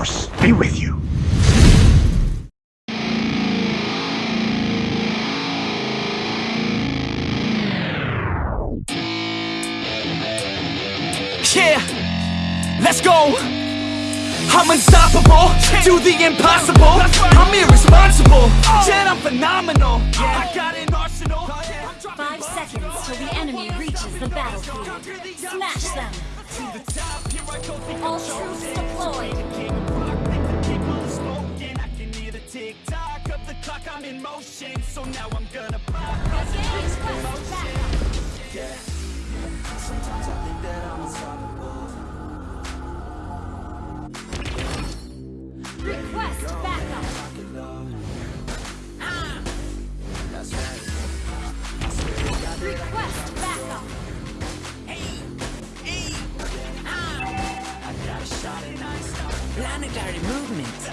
Force be with you. Yeah, let's go. I'm unstoppable, do the impossible. I'm irresponsible, yet I'm phenomenal. I got an arsenal. Five seconds till the enemy reaches the battlefield. Smash them. All troops deployed. Planetary movement.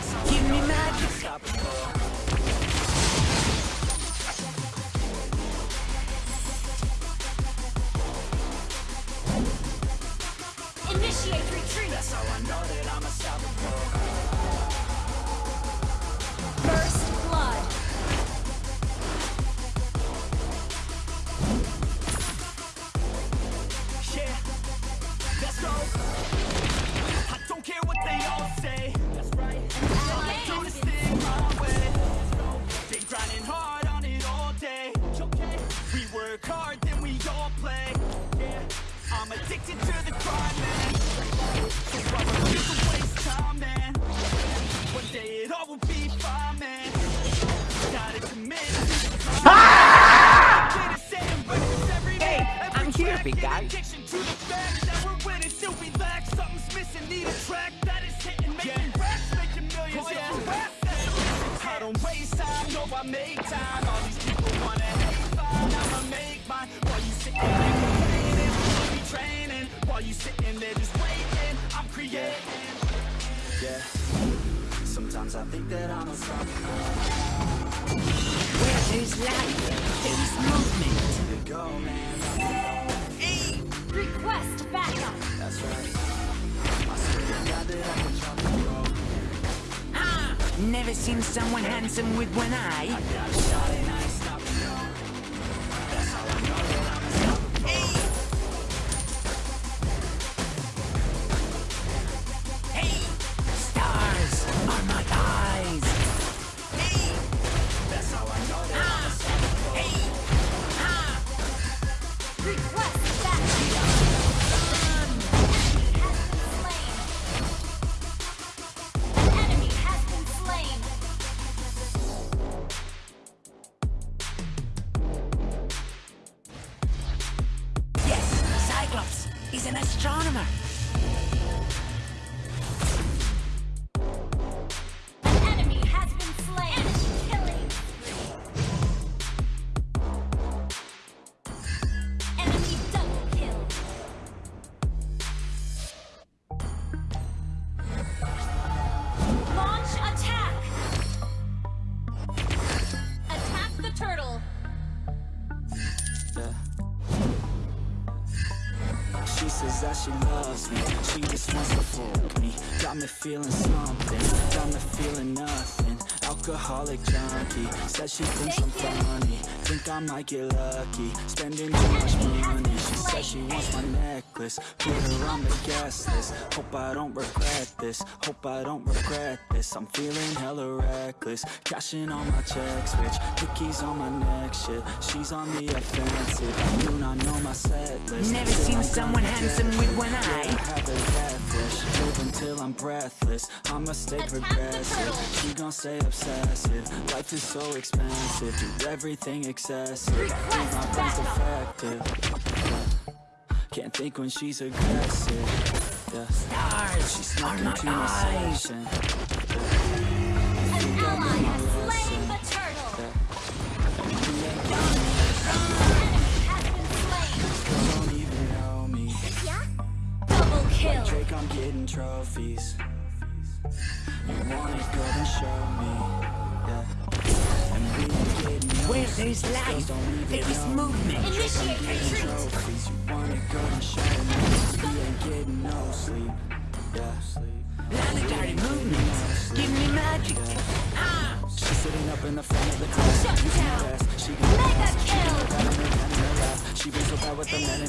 A mission. I don't waste time, no, I make time. All these people wanna hate, fine, I'ma make mine. While you sitting there never seen someone handsome with one eye. Astronomer. She loves me. She just wants to fuck me. Got me feeling something. Got me feeling nothing. Alcoholic junkie. Said she thinks I'm funny. Think I might get lucky. Spending too much money said she wants my necklace. Put her on the guest list. Hope I don't regret this. Hope I don't regret this. I'm feeling hella reckless. Cashing all my checks Rich Hickeys on my neck Shit. She's on the offensive. Do not know my set list. Never Feel seen someone I'm handsome with one Yeah, I eye. have a catfish Live until I'm breathless. I'ma stay Attack progressive. turtle. She gon' stay obsessive. Life is so expensive. Do everything excessive. Think my Request brain's defective Can't think when she's aggressive Yeah. Stars She are snuck my eyes. An ally has slain the turtle. Enemy has been slain. Don't even know me. Double kill. Drake, I'm getting trophies. You want it, girl, then show me. Yeah. Where there's life, there is movement. Initiate retreat. Trophies. You want it, girl, then show me. We ain't getting no sleep. Yeah. Planetary movements. Give me magic. Ah! She's sitting up in the front of the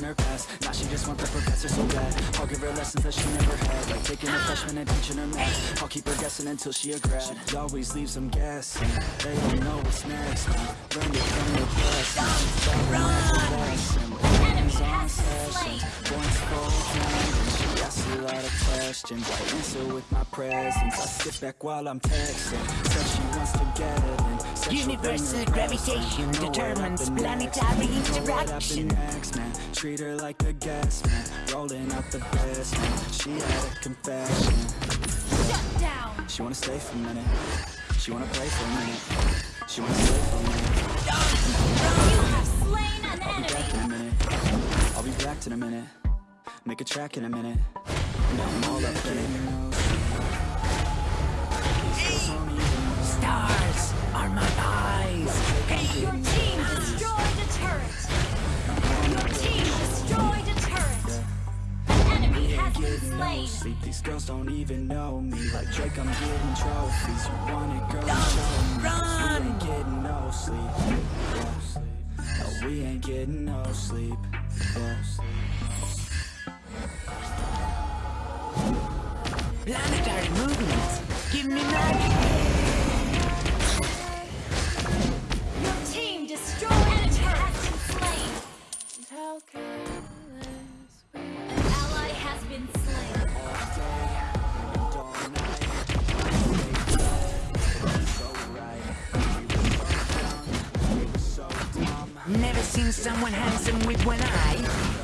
her past. Now she just want the professor so bad. I'll give her lessons that she never had. Like taking a freshman and teaching her math. I'll keep her guessing until she a grad. She always leaves them guessing. They don't know what's next. Man. Learned it from the best. man. Falling like a. Enemy has been slain. Full time. And she asks a lot of questions. I answer with my presence. I sit back while I'm texting. Said she wants to get it. And said she'll bring Universal gravitation determines planetary interaction. next, man. Treat her like a guest, man. Rolling out the best, man. She had a confession. Shut down. She wanna stay for a minute. She wanna play for a minute. She wanna stay for a minute. You have slain an I'll be back in enemy. a minute. I'll be back in a minute. Make a track in a minute. Now I'm all up in it. Stars are my eyes. Hey! Your team destroyed a turret. Your team destroyed a turret. An enemy has been Getting no sleep. These girls don't even know me. Like Drake, I'm getting trophies. You want it, girl? Show me. We ain't getting no sleep. Yeah. No, we ain't getting no sleep. Yeah. Planetary movements. Give me magic. Your team destroyed a turret. Has been slain. An ally has been slain. All day and all night. So right. We were so young. We were so dumb. Never seen someone handsome with one eye.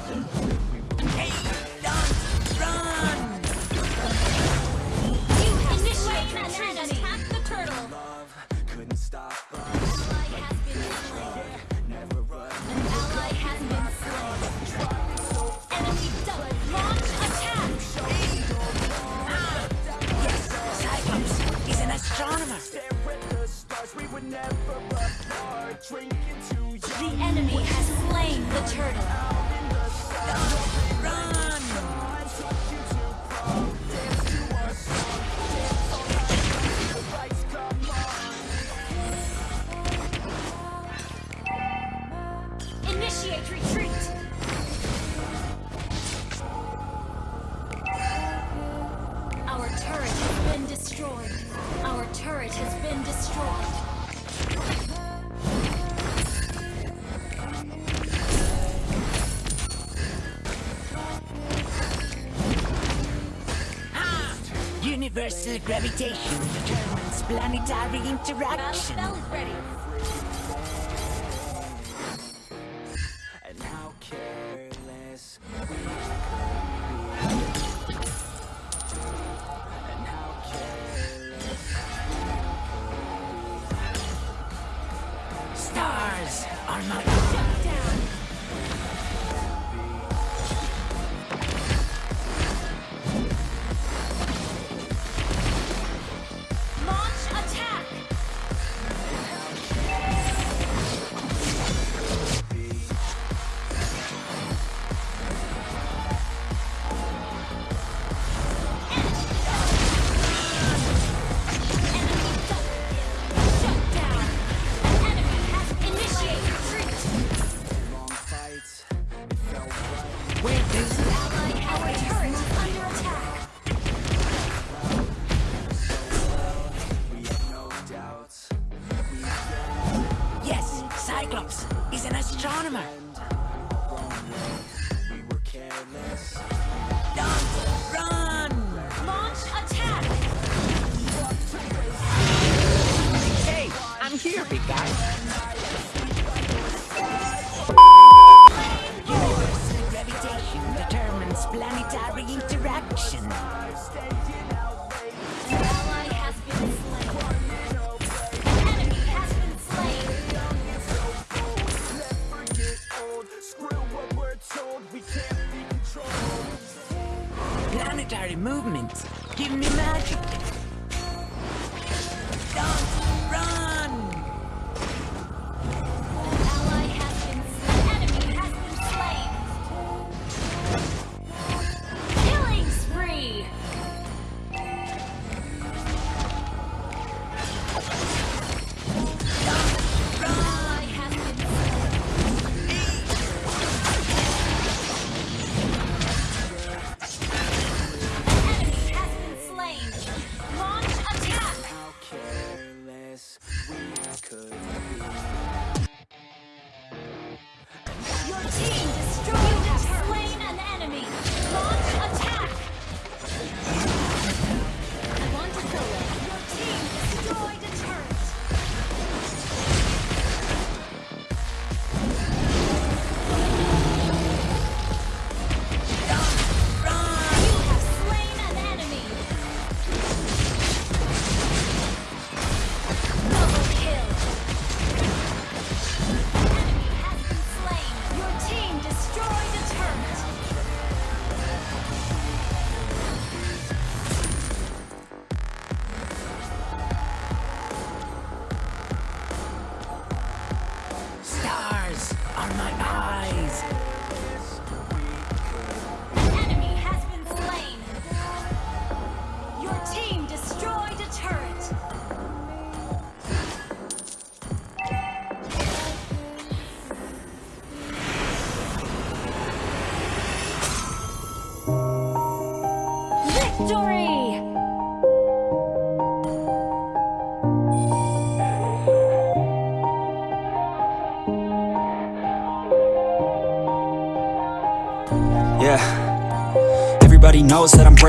Initiate retreat. Our turret has been destroyed. Our turret has been destroyed. Ah! Universal gravitation determines planetary interaction. planetary movements. Give me magic.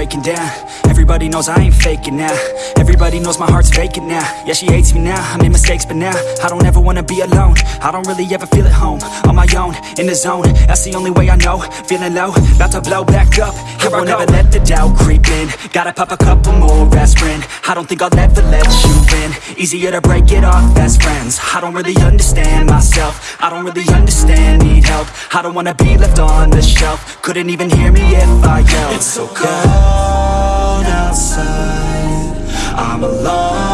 Breaking down. Everybody knows I ain't faking now. Everybody knows my heart's vacant now. Yeah, she hates me now. I made mistakes, but now I don't ever wanna be alone. I don't really ever feel at home. On my own, in the zone. That's the only way I know. Feeling low, about to blow back up. Here I won't ever let the doubt creep in. Gotta pop a couple more aspirin. I don't think I'll ever let you in. Easier to break it off best friends. I don't really understand myself. I don't really understand, need help. I don't wanna be left on the shelf. Couldn't even hear me if I yelled. It's so cold I'm alone,